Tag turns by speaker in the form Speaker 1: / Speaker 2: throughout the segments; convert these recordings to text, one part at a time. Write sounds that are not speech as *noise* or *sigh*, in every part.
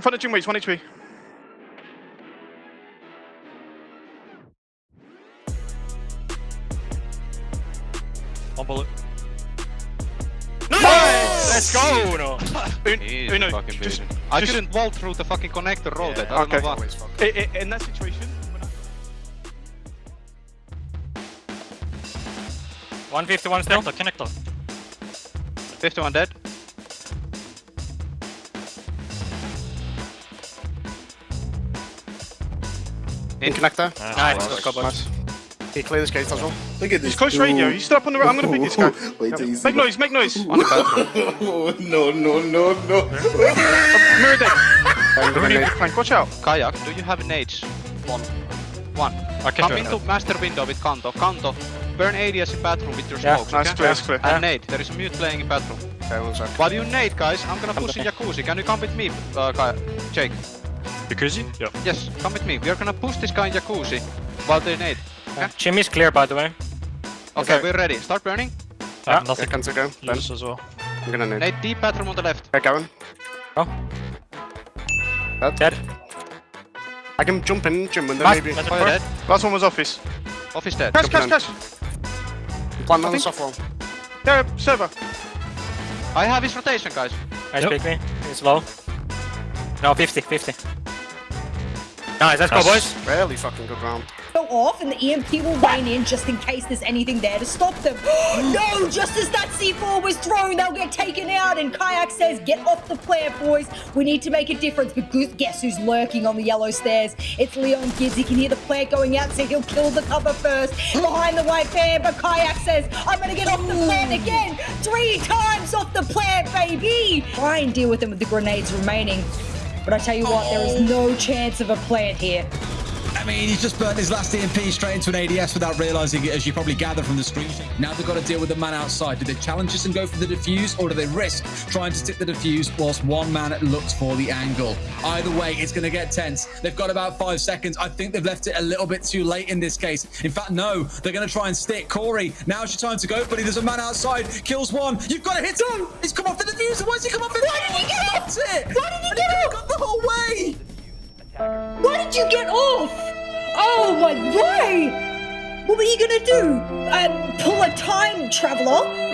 Speaker 1: In front of gym waits, 1 HP.
Speaker 2: One bullet.
Speaker 1: Let's go!
Speaker 2: Uno.
Speaker 1: Un-
Speaker 3: He's
Speaker 1: Uno,
Speaker 3: fucking
Speaker 1: just,
Speaker 3: beating. I
Speaker 1: just-
Speaker 3: couldn't wall through the fucking connector roll that. I don't
Speaker 1: Okay.
Speaker 3: know why.
Speaker 1: i- i- in that situation, I-
Speaker 2: 151 still. Connector, connector.
Speaker 3: 51 dead.
Speaker 4: In connector.
Speaker 2: Nice, let's go, boys.
Speaker 4: Nice. Can you clear this gate as well?
Speaker 5: Look at this.
Speaker 1: he's close radio. He's still up on the. I'm gonna pick this guy. *laughs*
Speaker 5: Wait till you see.
Speaker 1: Make noise, make noise.
Speaker 3: On the.
Speaker 5: Oh, *laughs* no, no, no, no. *laughs*
Speaker 1: Mirror deck.
Speaker 4: I'm gonna nade.
Speaker 1: Flank, watch out.
Speaker 3: Kayak, do you have an nades?
Speaker 4: One.
Speaker 3: One.
Speaker 2: Okay,
Speaker 3: Come
Speaker 2: sure.
Speaker 3: into master window with Kanto. Kanto, burn ADS in bathroom with your
Speaker 2: Yeah,
Speaker 3: smokes,
Speaker 1: Nice,
Speaker 3: okay?
Speaker 1: clear, it's clear.
Speaker 3: And nade. There is a mute playing in bathroom.
Speaker 4: Okay, one sec.
Speaker 3: While you nade, guys, I'm gonna push in jacuzzi. Can you come with me, uh, Kaya? Jake?
Speaker 2: Jacuzzi? Yeah.
Speaker 3: Yes, come with me. We are gonna push this guy in jacuzzi while they nade.
Speaker 2: Gym is clear, by the way.
Speaker 3: Okay,
Speaker 4: Okay.
Speaker 3: we're ready. Start burning.
Speaker 2: I have
Speaker 4: Okay,
Speaker 2: nothing.
Speaker 4: can go. Then
Speaker 2: Use as well.
Speaker 4: I'm gonna nade.
Speaker 3: Nade deep bathroom on the left.
Speaker 4: Okay, going.
Speaker 2: Oh.
Speaker 4: Dead.
Speaker 2: Dead.
Speaker 4: I can jump in, gym window
Speaker 2: Nice.
Speaker 4: maybe.
Speaker 2: That's
Speaker 3: Fire dead.
Speaker 1: Last one was office.
Speaker 3: Office dead.
Speaker 1: Cash, cash,
Speaker 4: Jump
Speaker 1: cash.
Speaker 4: Plant on the
Speaker 1: think-
Speaker 4: soft wall.
Speaker 1: Yeah, server.
Speaker 3: I have his rotation, guys.
Speaker 2: Nice pick me. He's low. No, 50, 50. Nice, let's go, boys.
Speaker 4: Really fucking good round.
Speaker 6: go off and the EMP will rain in just in case there's anything there to stop them. *gasps* no, just as that C4 was thrown, they'll get taken out. And Kayak says, get off the plant, boys. We need to make a difference. But gu- guess who's lurking on the yellow stairs? It's Leon Gibbs. He can hear the plant going out, so he'll kill the cover first. Behind the white fan, but Kayak says, I'm going to get off the plant again. Three times off the plant, baby. Try and deal with them with the grenades remaining. But I tell you what, there is no chance of a plant here.
Speaker 7: I mean, he's just burnt his last EMP straight into an ADS without realizing it, as you probably gather from the screen. Now they've got to deal with the man outside. Do they challenge this and go for the defuse, or do they risk trying to tip the defuse whilst one man looks for the angle? Either way, it's going to get tense. They've got about five seconds. I think they've left it a little bit too late in this case. In fact, no, they're going to try and stick. Corey, now's your time to go, buddy. There's a man outside. Kills one. You've got to hit him. He's come off the defuser. Why has he come off it?
Speaker 6: Why did he get off?
Speaker 7: It.
Speaker 6: Why did he Why? What were you gonna do? Uh, pull a time traveler?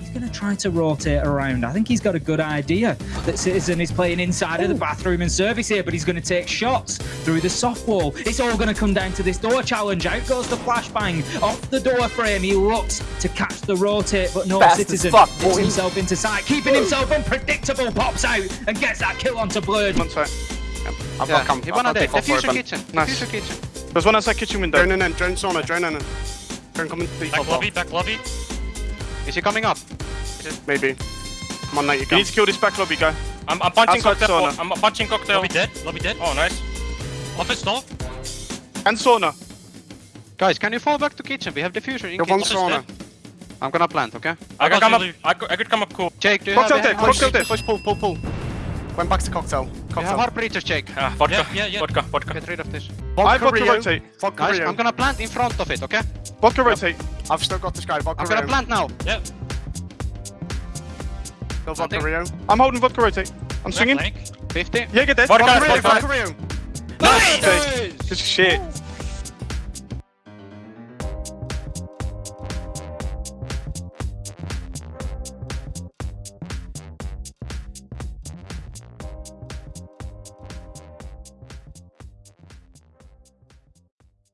Speaker 8: He's going to try to rotate around. I think he's got a good idea that Citizen is playing inside of the bathroom and service here, but he's going to take shots through the soft wall. It's all going to come down to this door challenge. Out goes the flashbang off the door frame. He looks to catch the rotate, but no
Speaker 4: Fast
Speaker 8: Citizen
Speaker 4: fuck,
Speaker 8: gets himself into sight, keeping himself *gasps* unpredictable. Pops out and gets that kill onto Blurred.
Speaker 1: One side.
Speaker 4: I've
Speaker 3: Yeah,
Speaker 4: got come.
Speaker 3: he
Speaker 4: I've
Speaker 3: one on
Speaker 4: got
Speaker 3: dead.
Speaker 4: default for it,
Speaker 3: kitchen.
Speaker 1: Nice.
Speaker 3: Defuser kitchen.
Speaker 1: There's one outside kitchen window.
Speaker 4: Drone in, in, drone sauna, drone in. in. Drone coming to
Speaker 2: Back
Speaker 4: default.
Speaker 2: lobby, back lobby.
Speaker 3: Is he coming up?
Speaker 4: Maybe. Come on, now you
Speaker 1: You need to kill this back lobby guy.
Speaker 2: I'm, I'm punching
Speaker 1: Outside
Speaker 2: cocktail.
Speaker 1: sauna.
Speaker 2: I'm punching cocktail.
Speaker 9: Lobby dead, lobby dead.
Speaker 2: Oh, nice.
Speaker 9: Office door.
Speaker 1: And sauna.
Speaker 3: Guys, can you fall back to kitchen? We have defuser in
Speaker 4: Got one
Speaker 3: kitchen.
Speaker 4: sauna.
Speaker 3: I'm gonna plant, okay?
Speaker 2: I,
Speaker 9: I
Speaker 2: could
Speaker 9: got
Speaker 2: come up. I could, I could come up cool.
Speaker 3: Jake, do you
Speaker 1: Cocktail
Speaker 3: have
Speaker 1: dead, cocktail
Speaker 4: Push,
Speaker 1: dead.
Speaker 4: push, pull, pull, pull. Went back to cocktail.
Speaker 3: Do you have
Speaker 4: Cocktail.
Speaker 3: hard breachers, Jake?
Speaker 2: Ah, vodka.
Speaker 9: Yeah, yeah, yeah.
Speaker 2: Vodka, vodka.
Speaker 3: Get rid of this.
Speaker 1: I've
Speaker 4: Vodka
Speaker 1: got to
Speaker 4: Rio.
Speaker 1: rotate.
Speaker 4: Vodka
Speaker 3: Guys,
Speaker 4: Rio.
Speaker 3: I'm gonna plant in front of it, okay?
Speaker 1: Vodka rotate.
Speaker 4: I've still got this guy. Vodka
Speaker 3: I'm gonna plant now.
Speaker 9: Yeah.
Speaker 4: Still vodka
Speaker 3: Planting.
Speaker 4: Rio.
Speaker 1: I'm holding vodka rotate. I'm swinging.
Speaker 9: Flank.
Speaker 3: 50.
Speaker 1: Yeah, get dead.
Speaker 2: Vodka,
Speaker 1: Vodka Rio,
Speaker 2: vodka.
Speaker 1: vodka Rio.
Speaker 3: Nice!
Speaker 1: Okay. Good shit.